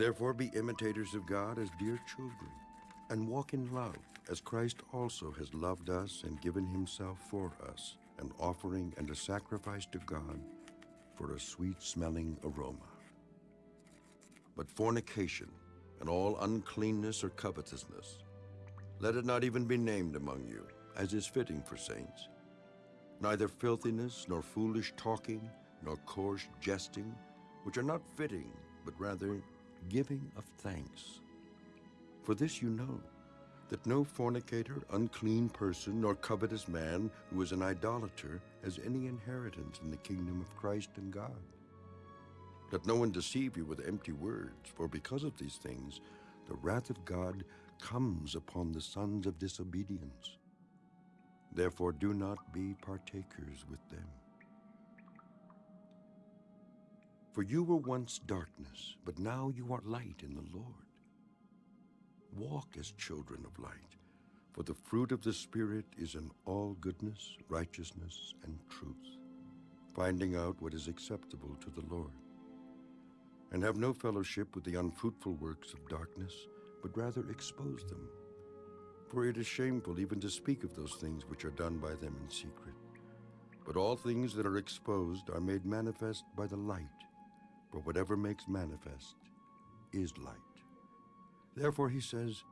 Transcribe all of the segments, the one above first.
Therefore be imitators of God as dear children, and walk in love, as Christ also has loved us and given himself for us, an offering and a sacrifice to God for a sweet-smelling aroma. But fornication and all uncleanness or covetousness, let it not even be named among you, as is fitting for saints. Neither filthiness, nor foolish talking, nor coarse jesting, which are not fitting, but rather giving of thanks. For this you know, that no fornicator, unclean person, nor covetous man who is an idolater has any inheritance in the kingdom of Christ and God. Let no one deceive you with empty words, for because of these things the wrath of God comes upon the sons of disobedience. Therefore do not be partakers with them. For you were once darkness, but now you are light in the Lord. Walk as children of light, for the fruit of the Spirit is in all goodness, righteousness, and truth, finding out what is acceptable to the Lord. And have no fellowship with the unfruitful works of darkness, but rather expose them. For it is shameful even to speak of those things which are done by them in secret. But all things that are exposed are made manifest by the light, for whatever makes manifest is light. Therefore he says,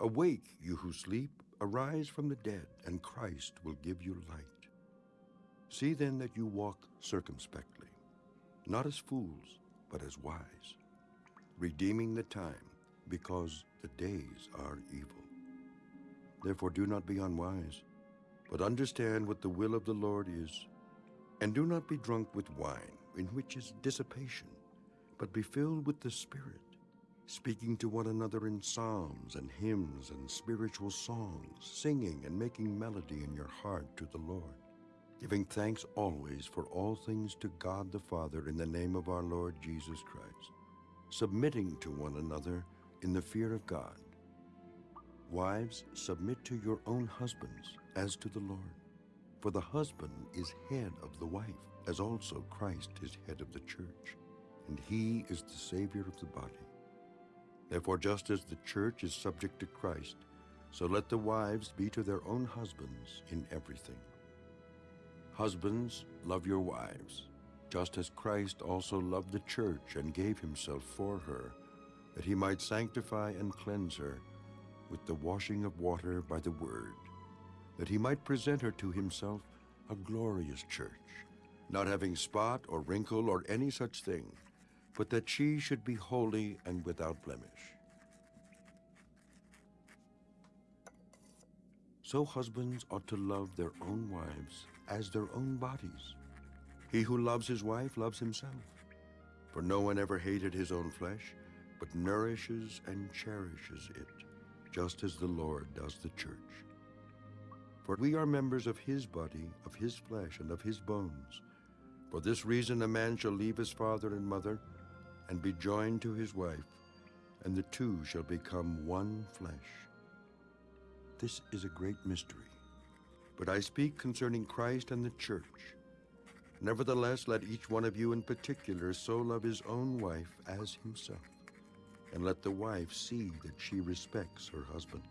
Awake, you who sleep, arise from the dead, and Christ will give you light. See then that you walk circumspectly, not as fools, but as wise, redeeming the time, because the days are evil. Therefore do not be unwise, but understand what the will of the Lord is. And do not be drunk with wine, in which is dissipation, but be filled with the Spirit, speaking to one another in psalms and hymns and spiritual songs, singing and making melody in your heart to the Lord, giving thanks always for all things to God the Father in the name of our Lord Jesus Christ, submitting to one another in the fear of God. Wives, submit to your own husbands as to the Lord. For the husband is head of the wife, as also Christ is head of the church, and he is the Savior of the body. Therefore, just as the church is subject to Christ, so let the wives be to their own husbands in everything. Husbands, love your wives, just as Christ also loved the church and gave himself for her, that he might sanctify and cleanse her with the washing of water by the word, that he might present her to himself a glorious church, not having spot or wrinkle or any such thing, but that she should be holy and without blemish. So husbands ought to love their own wives as their own bodies. He who loves his wife loves himself. For no one ever hated his own flesh, but nourishes and cherishes it, just as the Lord does the church. For we are members of his body, of his flesh, and of his bones. For this reason a man shall leave his father and mother, and be joined to his wife, and the two shall become one flesh. This is a great mystery. But I speak concerning Christ and the church. Nevertheless, let each one of you in particular so love his own wife as himself, and let the wife see that she respects her husband.